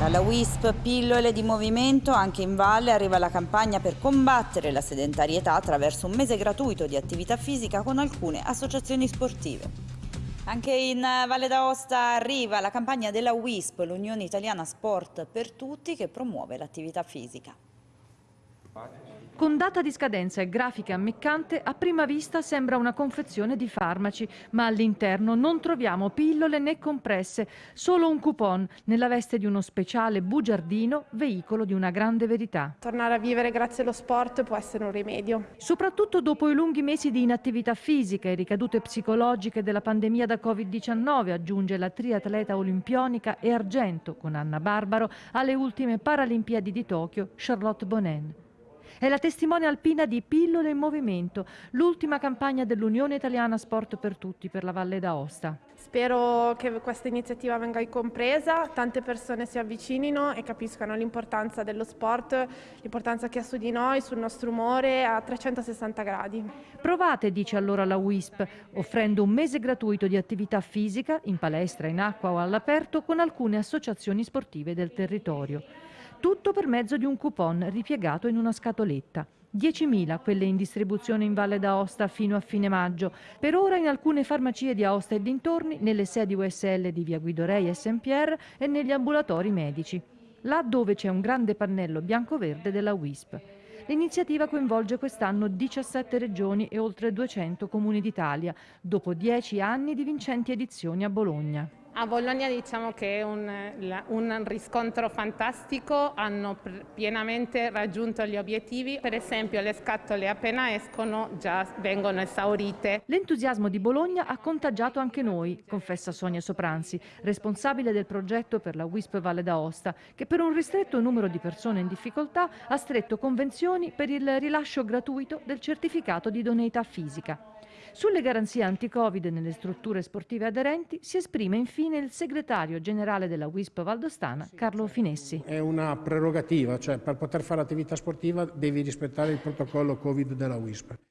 Dalla WISP pillole di movimento anche in valle arriva la campagna per combattere la sedentarietà attraverso un mese gratuito di attività fisica con alcune associazioni sportive. Anche in Valle d'Aosta arriva la campagna della WISP, l'Unione Italiana Sport per Tutti, che promuove l'attività fisica. Con data di scadenza e grafica ammiccante, a prima vista sembra una confezione di farmaci, ma all'interno non troviamo pillole né compresse, solo un coupon nella veste di uno speciale bugiardino, veicolo di una grande verità. Tornare a vivere grazie allo sport può essere un rimedio. Soprattutto dopo i lunghi mesi di inattività fisica e ricadute psicologiche della pandemia da Covid-19, aggiunge la triatleta olimpionica e argento con Anna Barbaro alle ultime Paralimpiadi di Tokyo, Charlotte Bonin. È la testimone alpina di Pillole in Movimento, l'ultima campagna dell'Unione Italiana Sport per Tutti per la Valle d'Aosta. Spero che questa iniziativa venga compresa, tante persone si avvicinino e capiscano l'importanza dello sport, l'importanza che ha su di noi, sul nostro umore a 360 gradi. Provate, dice allora la WISP, offrendo un mese gratuito di attività fisica in palestra, in acqua o all'aperto con alcune associazioni sportive del territorio. Tutto per mezzo di un coupon ripiegato in una scatoletta. 10.000 quelle in distribuzione in Valle d'Aosta fino a fine maggio. Per ora in alcune farmacie di Aosta e dintorni, nelle sedi USL di Via Guido Rei e Saint-Pierre e negli ambulatori medici. Là dove c'è un grande pannello bianco-verde della WISP. L'iniziativa coinvolge quest'anno 17 regioni e oltre 200 comuni d'Italia, dopo 10 anni di vincenti edizioni a Bologna. A Bologna diciamo che è un, un, riscontro fantastico, hanno pienamente raggiunto gli obiettivi, per esempio le scatole appena escono già vengono esaurite. L'entusiasmo di Bologna ha contagiato anche noi, confessa Sonia Sopranzi, responsabile del progetto per la WISP Valle d'Aosta, che per un ristretto numero di persone in difficoltà ha stretto convenzioni per il rilascio gratuito del certificato di idoneità fisica. Sulle garanzie anti-Covid nelle strutture sportive aderenti si esprime infine il segretario generale della WISP Valdostana, Carlo Finessi. È una prerogativa, cioè per poter fare attività sportiva devi rispettare il protocollo Covid della WISP.